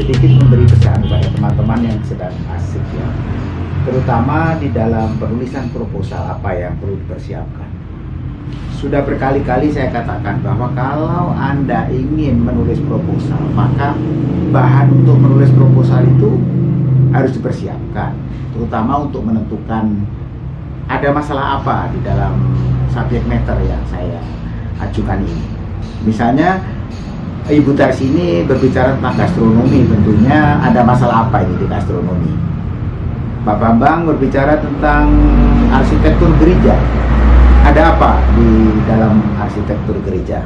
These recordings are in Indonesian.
sedikit memberi pesan kepada teman-teman yang sedang asik ya. Terutama di dalam penulisan proposal apa yang perlu dipersiapkan. Sudah berkali-kali saya katakan bahwa kalau Anda ingin menulis proposal, maka bahan untuk menulis proposal itu harus dipersiapkan, terutama untuk menentukan ada masalah apa di dalam subjek matter yang saya ajukan ini. Misalnya Ibu Tarsi ini berbicara tentang gastronomi, tentunya ada masalah apa ini di gastronomi? Pak Bambang berbicara tentang arsitektur gereja. Ada apa di dalam arsitektur gereja?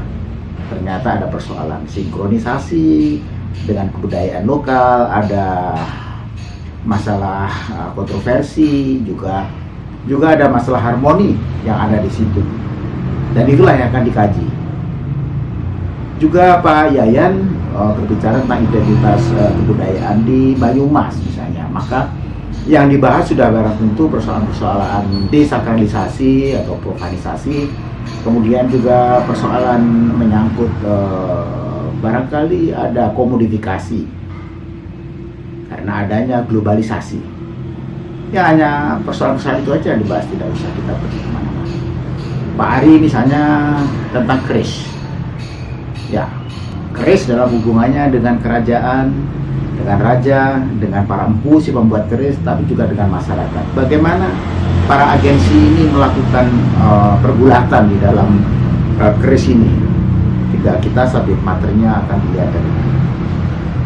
Ternyata ada persoalan sinkronisasi dengan kebudayaan lokal, ada masalah uh, kontroversi juga juga ada masalah harmoni yang ada di situ. Dan itulah yang akan dikaji juga Pak Yayan uh, berbicara tentang identitas uh, kebudayaan di Banyumas misalnya. Maka yang dibahas sudah barang tentu persoalan-persoalan desakralisasi atau profanisasi kemudian juga persoalan menyangkut uh, barangkali ada komodifikasi. Karena adanya globalisasi. Ya hanya persoalan-persoalan itu aja yang dibahas tidak usah kita pergi ke mana-mana. Pak Ari misalnya tentang kris ya keris dalam hubungannya dengan kerajaan dengan raja dengan para empu si pembuat keris tapi juga dengan masyarakat. Bagaimana para agensi ini melakukan uh, pergulatan di dalam uh, keris ini? Jika kita subjek materinya akan dilihat dari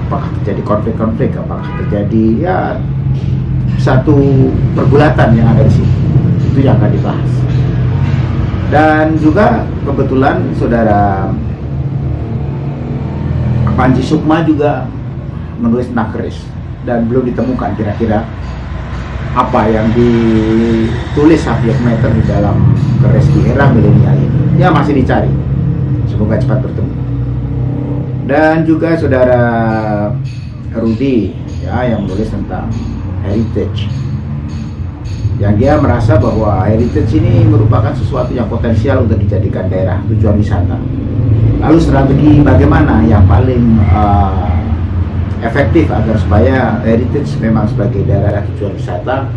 apakah terjadi konflik-konflik apakah terjadi ya satu pergulatan yang ada di sini itu yang akan dibahas. Dan juga kebetulan saudara Panji Sukma juga menulis nakris. Dan belum ditemukan kira-kira apa yang ditulis subjek matter di dalam keris di era milenial ini. Ya masih dicari. Semoga cepat bertemu. Dan juga saudara Rudi ya yang menulis tentang heritage yang dia merasa bahwa heritage ini merupakan sesuatu yang potensial untuk dijadikan daerah tujuan wisata lalu strategi bagaimana yang paling uh, efektif agar supaya heritage memang sebagai daerah tujuan wisata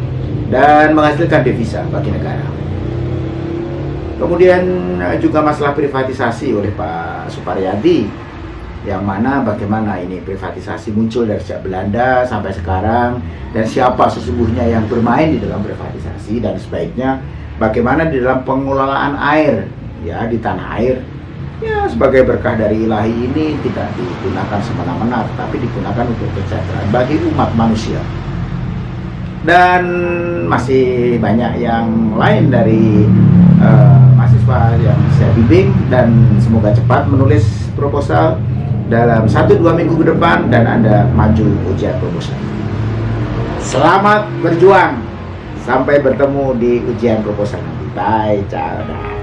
dan menghasilkan devisa bagi negara. Kemudian uh, juga masalah privatisasi oleh Pak Suparyadi yang mana bagaimana ini privatisasi muncul dari sejak Belanda sampai sekarang dan siapa sesungguhnya yang bermain di dalam privatisasi dan sebaiknya bagaimana di dalam pengelolaan air ya di tanah air. Ya sebagai berkah dari ilahi ini tidak digunakan semena-mena tapi digunakan untuk kesejahteraan bagi umat manusia. Dan masih banyak yang lain dari uh, mahasiswa yang saya bimbing dan semoga cepat menulis proposal dalam satu dua minggu ke depan dan anda maju ujian proposal selamat berjuang. Sampai bertemu di ujian proposal nanti bye ciao